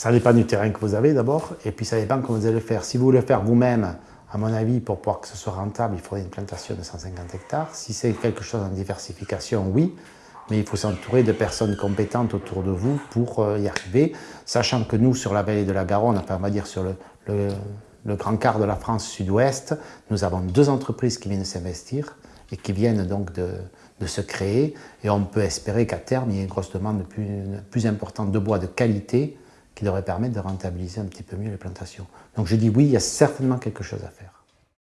Ça dépend du terrain que vous avez d'abord, et puis ça dépend comment vous allez le faire. Si vous voulez le faire vous-même, à mon avis, pour pouvoir que ce soit rentable, il faudrait une plantation de 150 hectares. Si c'est quelque chose en diversification, oui, mais il faut s'entourer de personnes compétentes autour de vous pour euh, y arriver, sachant que nous, sur la vallée de la Garonne, enfin, on va dire sur le, grand quart de la France sud-ouest, nous avons deux entreprises qui viennent s'investir et qui viennent donc de, se créer, et on peut espérer qu'à terme, il y ait une grosse demande plus, plus importante de bois de qualité qui devrait permettre de rentabiliser un petit peu mieux les plantations. Donc je dis oui, il y a certainement quelque chose à faire.